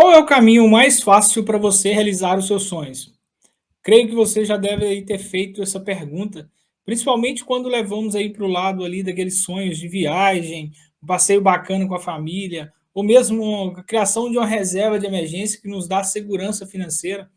Qual é o caminho mais fácil para você realizar os seus sonhos? Creio que você já deve ter feito essa pergunta, principalmente quando levamos aí para o lado ali daqueles sonhos de viagem, um passeio bacana com a família, ou mesmo a criação de uma reserva de emergência que nos dá segurança financeira.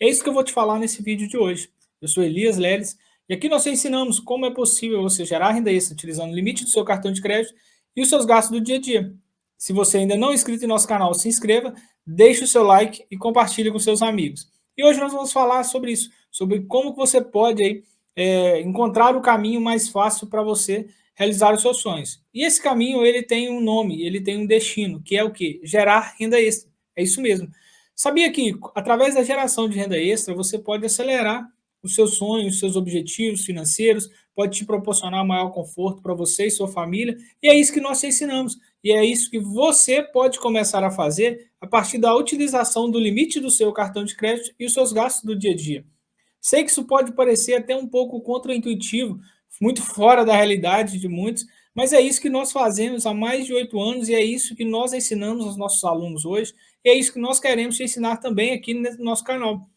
É isso que eu vou te falar nesse vídeo de hoje. Eu sou Elias Leles e aqui nós ensinamos como é possível você gerar renda extra utilizando o limite do seu cartão de crédito e os seus gastos do dia a dia. Se você ainda não é inscrito em nosso canal, se inscreva, deixe o seu like e compartilhe com seus amigos. E hoje nós vamos falar sobre isso, sobre como você pode aí, é, encontrar o caminho mais fácil para você realizar os seus sonhos. E esse caminho ele tem um nome, ele tem um destino, que é o quê? Gerar renda extra. É isso mesmo. Sabia que através da geração de renda extra você pode acelerar os seus sonhos, os seus objetivos financeiros, pode te proporcionar maior conforto para você e sua família, e é isso que nós te ensinamos. E é isso que você pode começar a fazer a partir da utilização do limite do seu cartão de crédito e os seus gastos do dia a dia. Sei que isso pode parecer até um pouco contraintuitivo, muito fora da realidade de muitos, mas é isso que nós fazemos há mais de oito anos e é isso que nós ensinamos aos nossos alunos hoje, e é isso que nós queremos te ensinar também aqui no nosso canal.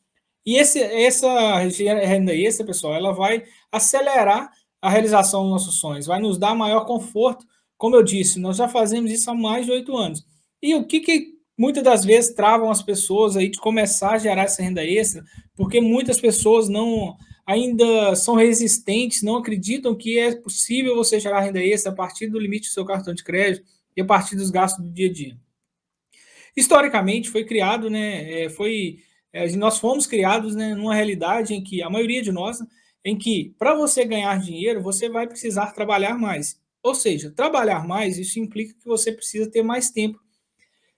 E esse, essa renda extra, pessoal, ela vai acelerar a realização dos nossos sonhos, vai nos dar maior conforto como eu disse, nós já fazemos isso há mais de oito anos. E o que, que muitas das vezes travam as pessoas aí de começar a gerar essa renda extra? Porque muitas pessoas não ainda são resistentes, não acreditam que é possível você gerar renda extra a partir do limite do seu cartão de crédito e a partir dos gastos do dia a dia. Historicamente, foi criado, né, é, foi, é, nós fomos criados né, numa realidade em que a maioria de nós, em que para você ganhar dinheiro, você vai precisar trabalhar mais. Ou seja, trabalhar mais, isso implica que você precisa ter mais tempo.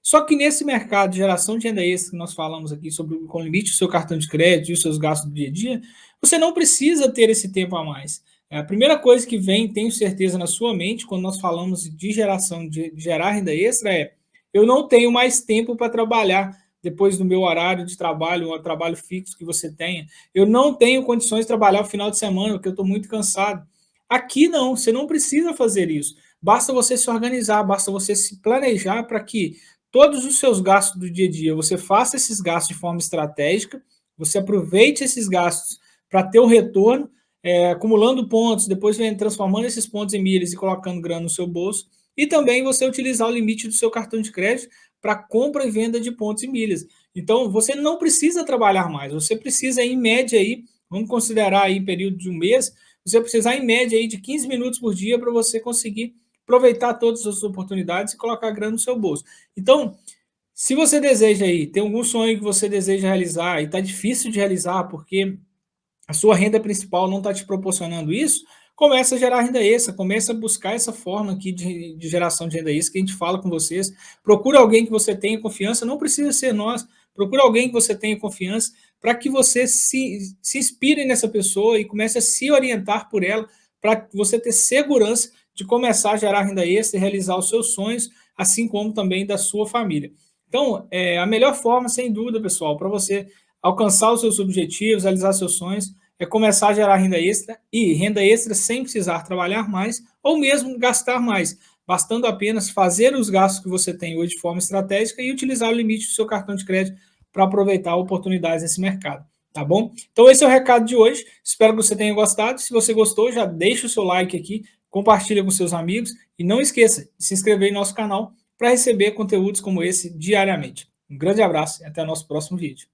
Só que nesse mercado de geração de renda extra que nós falamos aqui sobre com limite do seu cartão de crédito e os seus gastos do dia a dia, você não precisa ter esse tempo a mais. É a primeira coisa que vem, tenho certeza, na sua mente, quando nós falamos de geração de gerar renda extra, é eu não tenho mais tempo para trabalhar depois do meu horário de trabalho, o trabalho fixo que você tenha. Eu não tenho condições de trabalhar o final de semana, porque eu estou muito cansado. Aqui não, você não precisa fazer isso. Basta você se organizar, basta você se planejar para que todos os seus gastos do dia a dia, você faça esses gastos de forma estratégica, você aproveite esses gastos para ter o retorno, é, acumulando pontos, depois vem transformando esses pontos em milhas e colocando grana no seu bolso, e também você utilizar o limite do seu cartão de crédito para compra e venda de pontos e milhas. Então, você não precisa trabalhar mais, você precisa, em média, aí, vamos considerar aí período de um mês, você precisar, em média, aí, de 15 minutos por dia para você conseguir aproveitar todas as oportunidades e colocar grana no seu bolso. Então, se você deseja aí, tem algum sonho que você deseja realizar e está difícil de realizar porque a sua renda principal não está te proporcionando isso, começa a gerar renda extra, começa a buscar essa forma aqui de, de, geração de renda extra que a gente fala com vocês. Procura alguém que você tenha confiança, não precisa ser nós, procura alguém que você tenha confiança para que você se, se inspire nessa pessoa e comece a se orientar por ela, para você ter segurança de começar a gerar renda extra e realizar os seus sonhos, assim como também da sua família. Então, é, a melhor forma, sem dúvida, pessoal, para você alcançar os seus objetivos, realizar seus sonhos, é começar a gerar renda extra e renda extra sem precisar trabalhar mais ou mesmo gastar mais, bastando apenas fazer os gastos que você tem hoje de forma estratégica e utilizar o limite do seu cartão de crédito para aproveitar oportunidades nesse mercado, tá bom? Então esse é o recado de hoje, espero que você tenha gostado, se você gostou já deixa o seu like aqui, compartilha com seus amigos e não esqueça de se inscrever em nosso canal para receber conteúdos como esse diariamente. Um grande abraço e até o nosso próximo vídeo.